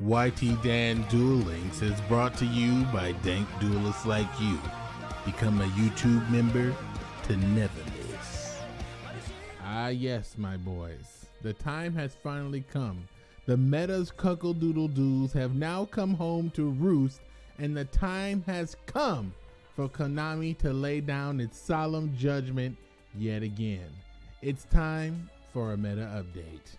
YT Dan Duel Links is brought to you by dank duelists like you. Become a YouTube member to never miss. Ah, yes, my boys. The time has finally come. The meta's cuckle doodle doos have now come home to roost, and the time has come for Konami to lay down its solemn judgment yet again. It's time for a meta update.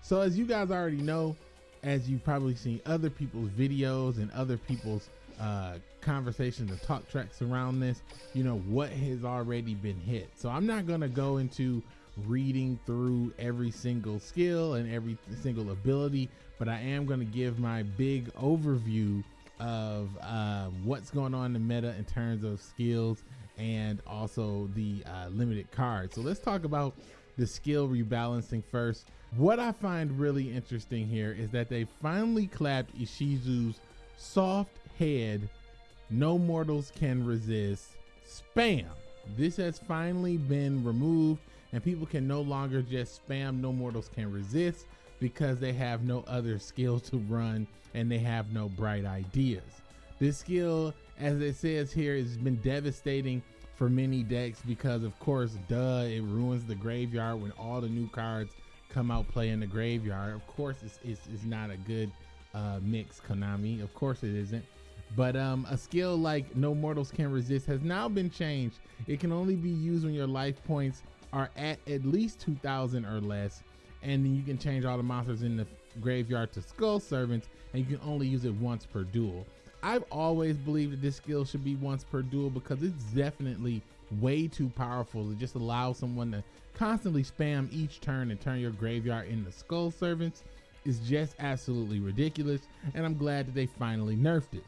So, as you guys already know, as you've probably seen other people's videos and other people's uh, conversations and talk tracks around this, you know, what has already been hit. So I'm not going to go into reading through every single skill and every single ability, but I am going to give my big overview of uh, what's going on in the meta in terms of skills and also the uh, limited cards. So let's talk about the skill rebalancing first. What I find really interesting here is that they finally clapped Ishizu's soft head, no mortals can resist, spam. This has finally been removed and people can no longer just spam no mortals can resist because they have no other skill to run and they have no bright ideas. This skill, as it says here, has been devastating for many decks because of course, duh, it ruins the graveyard when all the new cards come out play in the graveyard. Of course, it's, it's, it's not a good uh, mix, Konami. Of course it isn't. But um, a skill like No Mortals Can Resist has now been changed. It can only be used when your life points are at at least 2,000 or less. And then you can change all the monsters in the graveyard to Skull Servants, and you can only use it once per duel. I've always believed that this skill should be once per duel because it's definitely way too powerful. to just allow someone to constantly spam each turn and turn your graveyard into Skull Servants is just absolutely ridiculous. And I'm glad that they finally nerfed it.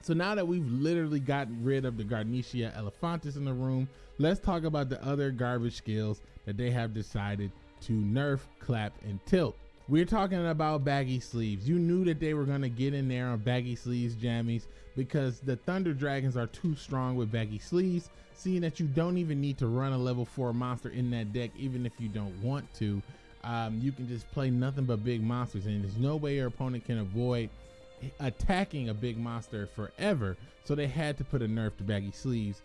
So now that we've literally gotten rid of the Garnecia Elefantis in the room, let's talk about the other garbage skills that they have decided to nerf, clap, and tilt. We're talking about baggy sleeves. You knew that they were going to get in there on baggy sleeves jammies because the Thunder Dragons are too strong with baggy sleeves, seeing that you don't even need to run a level 4 monster in that deck even if you don't want to. Um, you can just play nothing but big monsters and there's no way your opponent can avoid attacking a big monster forever. So they had to put a nerf to baggy sleeves.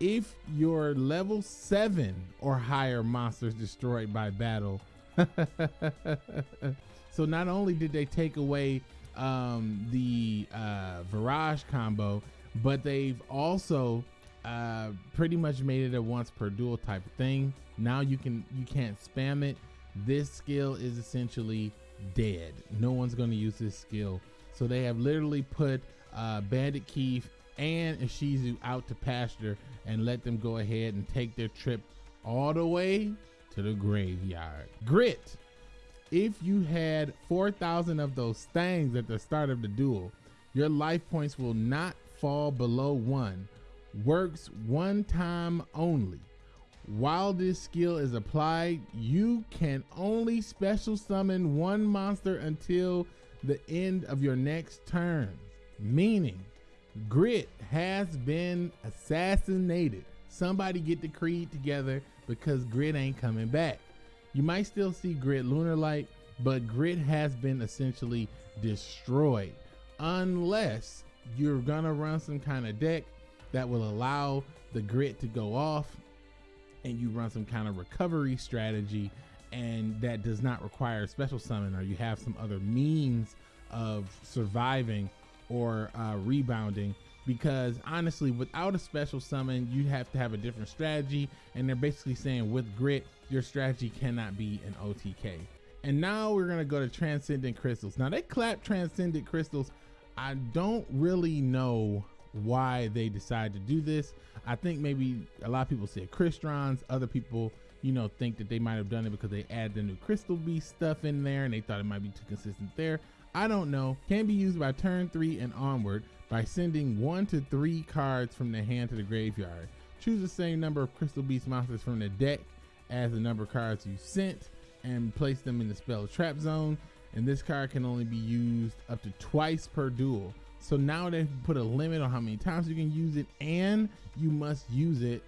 If your level 7 or higher monsters destroyed by battle, so not only did they take away um, the uh, Virage combo, but they've also uh, pretty much made it a once per duel type of thing. Now you can you can't spam it. This skill is essentially dead. No one's going to use this skill. So they have literally put uh, Bandit Keith and Ishizu out to pasture and let them go ahead and take their trip all the way to the graveyard. Grit. If you had 4,000 of those things at the start of the duel, your life points will not fall below one. Works one time only. While this skill is applied, you can only special summon one monster until the end of your next turn. Meaning, Grit has been assassinated. Somebody get the Creed together because Grit ain't coming back. You might still see Grit Lunalight, but Grit has been essentially destroyed unless you're gonna run some kind of deck that will allow the Grit to go off and you run some kind of recovery strategy and that does not require a special summon or you have some other means of surviving or uh, rebounding because honestly without a special summon you have to have a different strategy and they're basically saying with grit your strategy cannot be an otk and now we're to go to transcendent crystals. Now they clap transcendent crystals. I don't really know why they decided to do this. I think maybe a lot of people say Crystrons other people you know think that they might have done it because they added the new crystal beast stuff in there and they thought it might be too consistent there. I don't know, can be used by turn 3 and onward by sending 1 to 3 cards from the hand to the graveyard. Choose the same number of Crystal Beast monsters from the deck as the number of cards you sent and place them in the spell trap zone. And this card can only be used up to twice per duel. So now they've put a limit on how many times you can use it and you must use it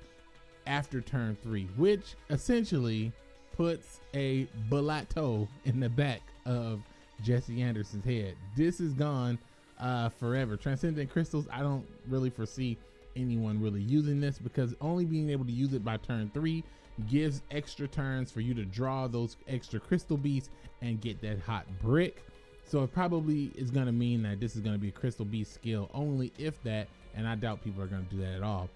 after turn 3, which essentially puts a Balato in the back of Jesse Anderson's head. This is gone uh, forever. Transcendent crystals, I don't really foresee anyone really using this because only being able to use it by turn three gives extra turns for you to draw those extra crystal beasts and get that hot brick. So it probably is going to mean that this is going to be a crystal beast skill only if that, and I doubt people are going to do that at all.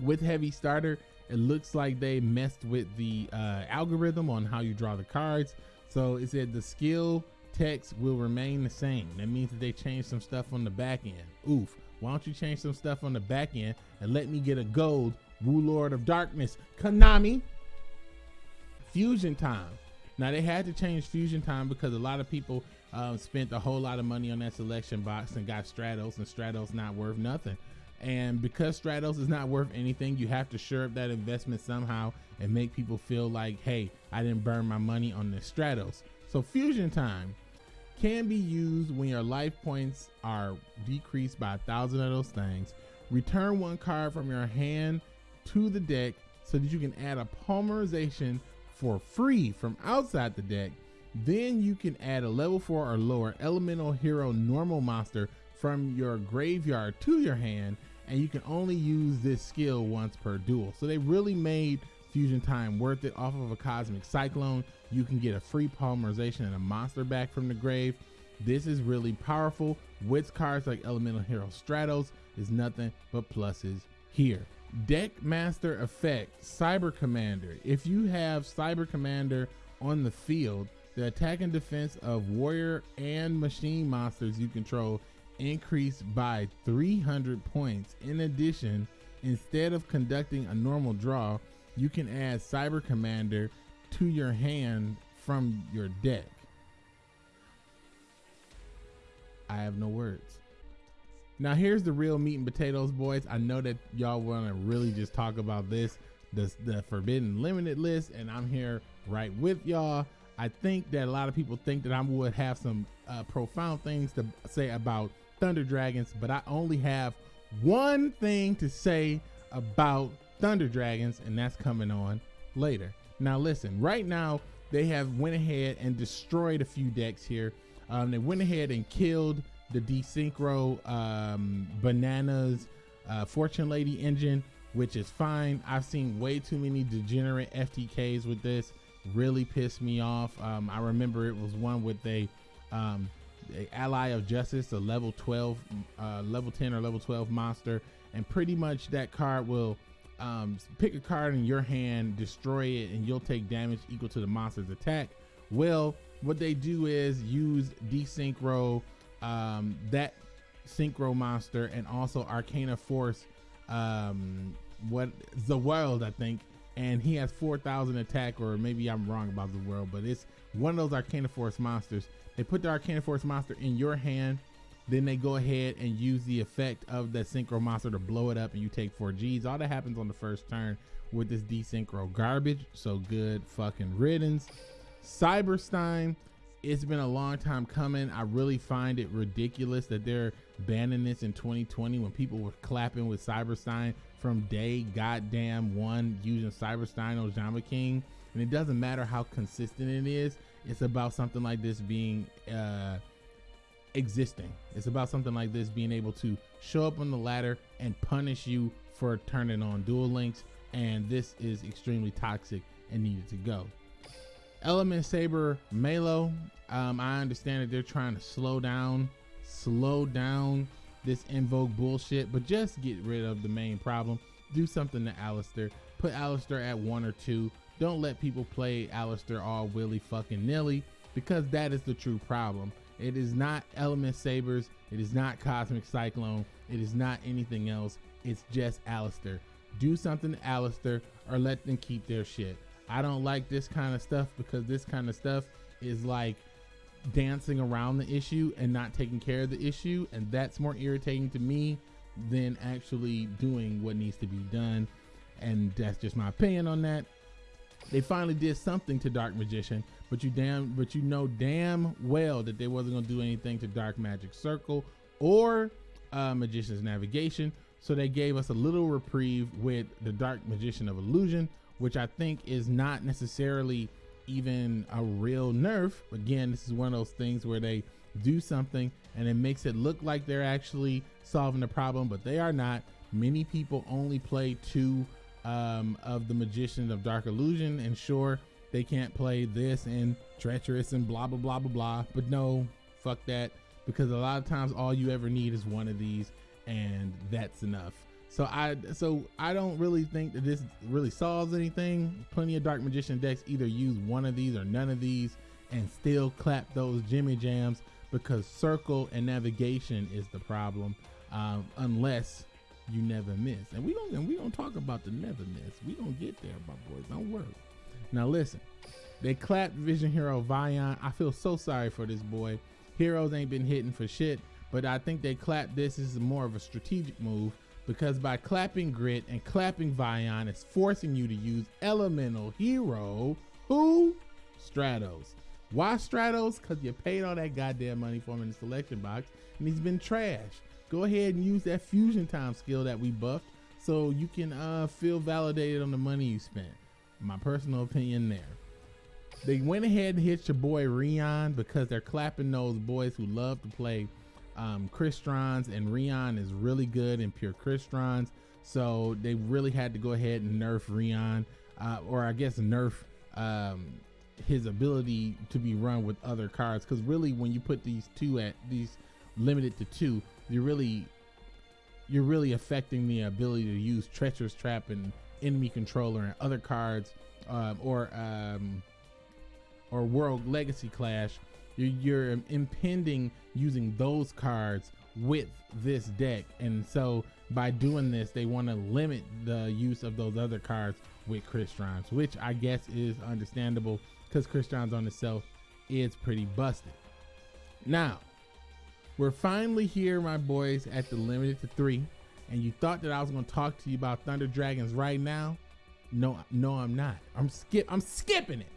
With heavy starter, it looks like they messed with the uh, algorithm on how you draw the cards. So it said the skill text will remain the same. That means that they changed some stuff on the back end. Oof. Why don't you change some stuff on the back end and let me get a gold Warlord of Darkness, Konami, Fusion Time. Now they had to change Fusion Time because a lot of people um, spent a whole lot of money on that selection box and got Stratos, and Stratos not worth nothing. And because Stratos is not worth anything, you have to shore up that investment somehow and make people feel like, hey, I didn't burn my money on the Stratos. So Fusion Time can be used when your life points are decreased by a thousand of those things. Return one card from your hand to the deck so that you can add a polymerization for free from outside the deck. Then you can add a level 4 or lower elemental hero normal monster from your graveyard to your hand and you can only use this skill once per duel. So they really made Fusion Time worth it off of a Cosmic Cyclone. You can get a free polymerization and a monster back from the grave. This is really powerful. With cards like Elemental Hero Stratos is nothing but pluses here. Deck Master Effect, Cyber Commander. If you have Cyber Commander on the field, the attack and defense of warrior and machine monsters you control increase by 300 points. In addition, instead of conducting a normal draw, you can add Cyber Commander to your hand from your deck. I have no words. Now here's the real meat and potatoes, boys. I know that y'all want to really just talk about this, the, the Forbidden Limited list, and I'm here right with y'all. I think that a lot of people think that I would have some uh, profound things to say about Thunder Dragons, but I only have one thing to say about Thunder Dragons, and that's coming on later. Now listen, right now they have went ahead and destroyed a few decks here. Um, they went ahead and killed the Desynchro um, Bananas uh, Fortune Lady engine, which is fine. I've seen way too many degenerate FTKs with this. Really pissed me off. Um, I remember it was one with a, um, a ally of justice, a level 12, uh, level 10 or level 12 monster, and pretty much that card will um, pick a card in your hand, destroy it, and you'll take damage equal to the monster's attack. Well, what they do is use Desynchro um, that synchro monster and also Arcana Force, um, what the world I think, and he has 4,000 attack, or maybe I'm wrong about the world, but it's one of those Arcana Force monsters. They put the Arcana Force monster in your hand, then they go ahead and use the effect of the synchro monster to blow it up, and you take four G's. All that happens on the first turn with this desynchro garbage. So good fucking riddance. Cyberstein it's been a long time coming. I really find it ridiculous that they're banning this in 2020 when people were clapping with Cyberstein from day goddamn one using Cyberstein Ojama King. And it doesn't matter how consistent it is. It's about something like this being uh, existing. It's about something like this being able to show up on the ladder and punish you for turning on Duel Links. And this is extremely toxic and needed to go. Element Saber Malo. Um, I understand that they're trying to slow down, slow down this invoke bullshit, but just get rid of the main problem. Do something to Aleister. Put Aleister at one or two. Don't let people play Aleister all willy fucking nilly because that is the true problem. It is not Element Sabers. It is not Cosmic Cyclone. It is not anything else. It's just Aleister. Do something to Aleister or let them keep their shit. I don't like this kind of stuff because this kind of stuff is like dancing around the issue and not taking care of the issue. And that's more irritating to me than actually doing what needs to be done. And that's just my opinion on that. They finally did something to Dark Magician, but you damn but you know damn well that they wasn't gonna do anything to Dark Magic Circle or uh, Magician's Navigation. So they gave us a little reprieve with the Dark Magician of Illusion, which I think is not necessarily even a real nerf. Again, this is one of those things where they do something and it makes it look like they're actually solving the problem, but they are not. Many people only play two um, of the Magician of Dark Illusion, and sure, they can't play this and Treacherous and blah blah blah blah blah. But no, fuck that, because a lot of times all you ever need is one of these, and that's enough. So I so I don't really think that this really solves anything. Plenty of Dark Magician decks either use one of these or none of these and still clap those Jimmy Jams because circle and navigation is the problem. Um, unless you never miss, and we don't and we don't talk about the never miss. We don't get there, my boys. Don't worry. Now listen, they clapped Vision Hero Vyon. I feel so sorry for this boy. Heroes ain't been hitting for shit, but I think they clapped this is more of a strategic move because by clapping Grit and clapping Vyon, it's forcing you to use Elemental Hero, who? Stratos. Why Stratos? Because you paid all that goddamn money for him in the selection box and he's been trash. Go ahead and use that fusion time skill that we buffed so you can uh, feel validated on the money you spent. My personal opinion there. They went ahead and hit your boy Rion because they're clapping those boys who love to play um, Crystron, and Rion is really good in pure Crystron. So they really had to go ahead and nerf Rion, uh, or I guess nerf um, his ability to be run with other cards. Because really, when you put these two at these limited to two, you're really you're really affecting the ability to use Treacherous Trap and Enemy Controller and other cards, um, or um, or World Legacy Clash you're, you're impending using those cards with this deck. And so by doing this, they want to limit the use of those other cards with Crystron, which I guess is understandable because Crystron's on itself is pretty busted. Now, we're finally here, my boys, at the limited to three. And you thought that I was going to talk to you about Thunder Dragons right now? No, no, I'm not. I'm skip. I'm skipping it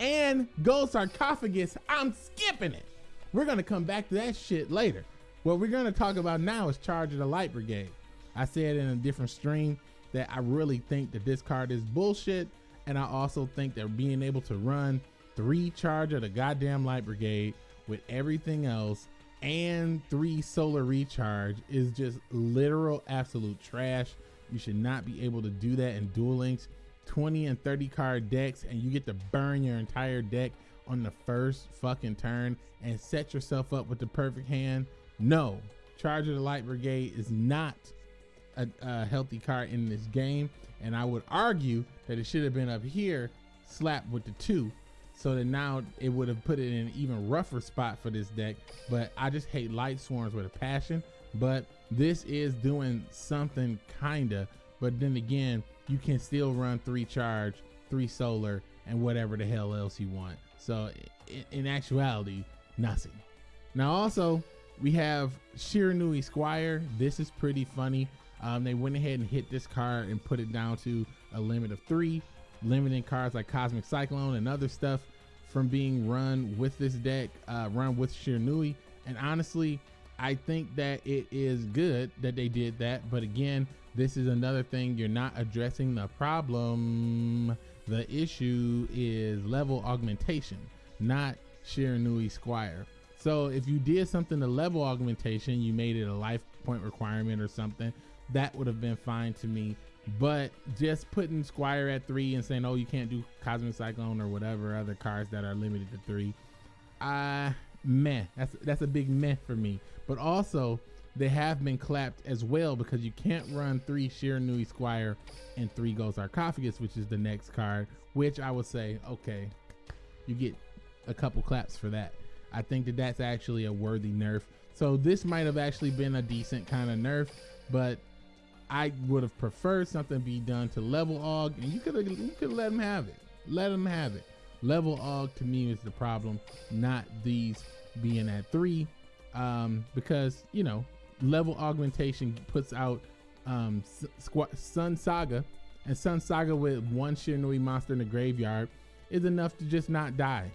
and gold sarcophagus, I'm skipping it. We're gonna come back to that shit later. What we're gonna talk about now is Charge of the Light Brigade. I said in a different stream that I really think that this card is bullshit, and I also think that being able to run three Charge of the goddamn Light Brigade with everything else and three solar recharge is just literal absolute trash. You should not be able to do that in Duel Links 20 and 30 card decks and you get to burn your entire deck on the first fucking turn and set yourself up with the perfect hand. No, Charge of the Light Brigade is not a, a healthy card in this game. And I would argue that it should have been up here slapped with the two so that now it would have put it in an even rougher spot for this deck. But I just hate light swarms with a passion. But this is doing something kinda. But then again, you can still run three charge, three solar, and whatever the hell else you want. So in, actuality, nothing. Now also we have Shiranui Squire. This is pretty funny. Um, they went ahead and hit this card and put it down to a limit of three, limiting cards like Cosmic Cyclone and other stuff from being run with this deck, uh, run with Shiranui. And honestly, I think that it is good that they did that. But again, this is another thing you're not addressing the problem. The issue is level augmentation, not Shiranui Squire. So if you did something to level augmentation, you made it a life point requirement or something, that would have been fine to me. But just putting Squire at three and saying, oh, you can't do Cosmic Cyclone or whatever other cards that are limited to three, uh, meh. That's that's a big meh for me. But also, they have been clapped as well because you can't run three Shiranui Squire and three Gold Sarcophagus, which is the next card, which I would say, okay, you get a couple claps for that. I think that that's actually a worthy nerf. So this might have actually been a decent kind of nerf, but I would have preferred something be done to level aug, and you could you could let them have it. Let them have it. Level aug to me is the problem, not these being at three, um, because you know level augmentation puts out um, Sunsaga, and Sunsaga with one Shiranui monster in the graveyard is enough to just not die.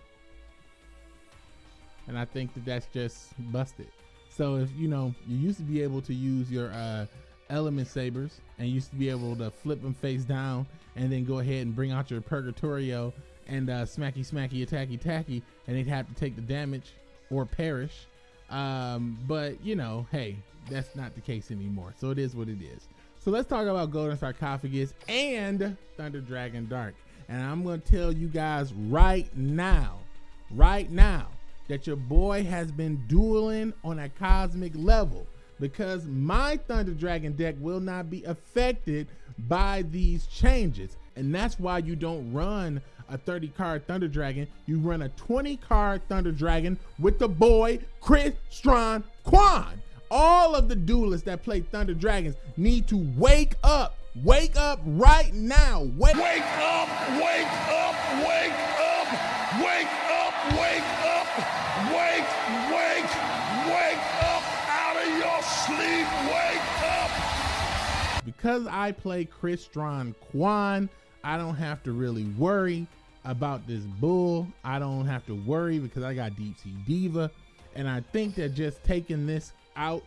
And I think that that's just busted. So if you know, you used to be able to use your uh, element sabers and used to be able to flip them face down and then go ahead and bring out your Purgatorio and uh, smacky smacky attacky tacky, and they'd have to take the damage or perish. Um, but you know, hey, that's not the case anymore. So it is what it is. So let's talk about Golden Sarcophagus and Thunder Dragon Dark. And I'm to tell you guys right now, right now, that your boy has been dueling on a cosmic level because my Thunder Dragon deck will not be affected by these changes. And that's why you don't run a 30 card Thunder Dragon. You run a 20 card Thunder Dragon with the boy Chris Strong Quan. All of the duelists that play Thunder Dragons need to wake up. Wake up right now. Wake, wake up, wake up, wake up, wake Because I play Crystron Quan, I don't have to really worry about this bull. I don't have to worry because I got Deep Sea Diva. And I think that just taking this out,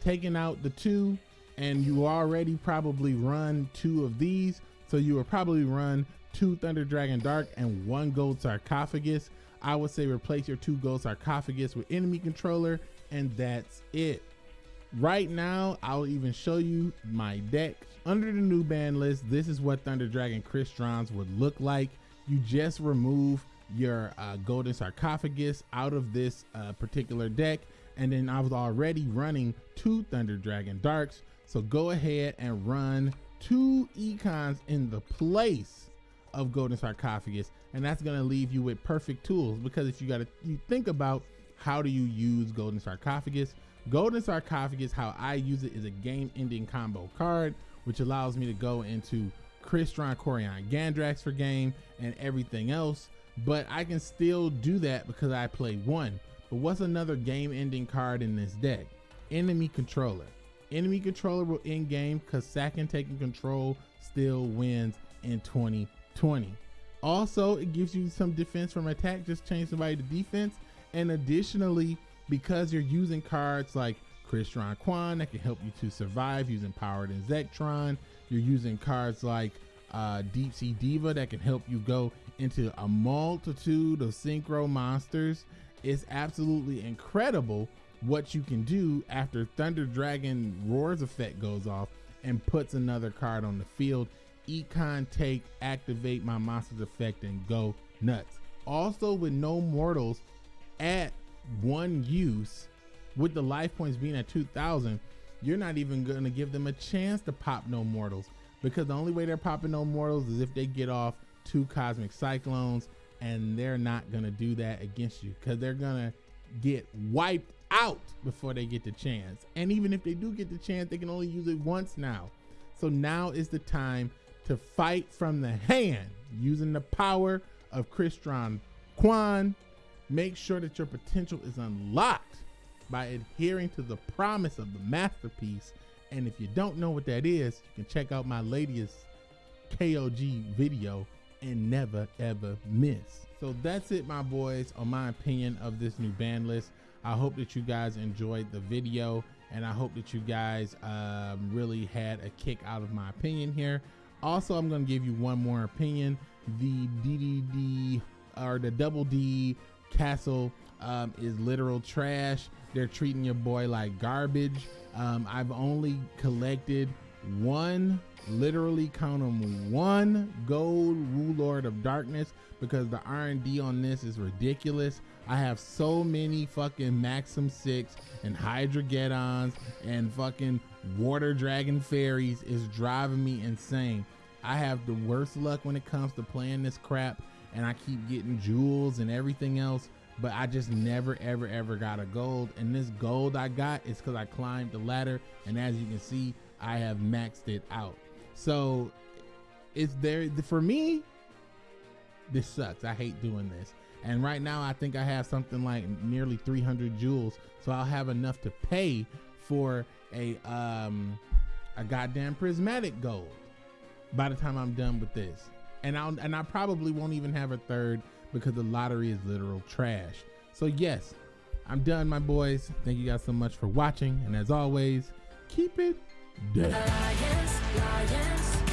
taking out the two, and you already probably run two of these. So you will probably run two Thunder Dragon Dark and one Gold Sarcophagus. I would say replace your two Gold Sarcophagus with enemy controller, and that's it. Right now, I'll even show you my deck. Under the new ban list, this is what Thunder Dragon Crystron would look like. You just remove your uh, Golden Sarcophagus out of this uh, particular deck and then I was already running two Thunder Dragon Darks. So go ahead and run two econs in the place of Golden Sarcophagus, and that's gonna leave you with perfect tools because if you gotta you think about how do you use Golden Sarcophagus, Golden Sarcophagus, how I use it is a game-ending combo card, which allows me to go into Crystron Quariongandrax for game and everything else. But I can still do that because I play one. But what's another game ending card in this deck? Enemy Controller. Enemy Controller will end game because second taking control still wins in 2020. Also, it gives you some defense from attack, just change somebody to defense. And additionally, because you're using cards like Crystron Quan that can help you to survive using Powered and Zektron, you're using cards like uh, Deep Sea Diva that can help you go into a multitude of synchro monsters it's absolutely incredible what you can do after Thunder Dragon Roars effect goes off and puts another card on the field. Econ take, activate my monsters effect and go nuts. Also with no mortals at one use, with the life points being at 2000, you're not even gonna give them a chance to pop no mortals because the only way they're popping no mortals is if they get off two cosmic cyclones and they're not gonna do that against you because they're gonna get wiped out before they get the chance. And even if they do get the chance, they can only use it once now. So now is the time to fight from the hand using the power of Crystron Quan. Make sure that your potential is unlocked by adhering to the promise of the masterpiece. And if you don't know what that is, you can check out my latest KOG video and never ever miss. So that's it, my boys, on my opinion of this new ban list. I hope that you guys enjoyed the video and I hope that you guys um, really had a kick out of my opinion here. Also, I'm going to give you one more opinion. The DDD or the Double D Castle um, is literal trash. They're treating your boy like garbage. Um, I've only collected one literally count them one gold Warlord of Darkness because the R&D on this is ridiculous. I have so many fucking Maxim 6 and Hydra and fucking Water Dragon Fairies is driving me insane. I have the worst luck when it comes to playing this crap and I keep getting jewels and everything else but I just never ever ever got a gold and this gold I got is because I climbed the ladder and as you can see I have maxed it out so it's there for me. This sucks. I hate doing this. And right now, I think I have something like nearly 300 jewels, so I'll have enough to pay for a um a goddamn prismatic gold by the time I'm done with this. And I'll and I probably won't even have a third because the lottery is literal trash. So yes, I'm done, my boys. Thank you guys so much for watching, and as always, keep it Dead. Alliance, alliance.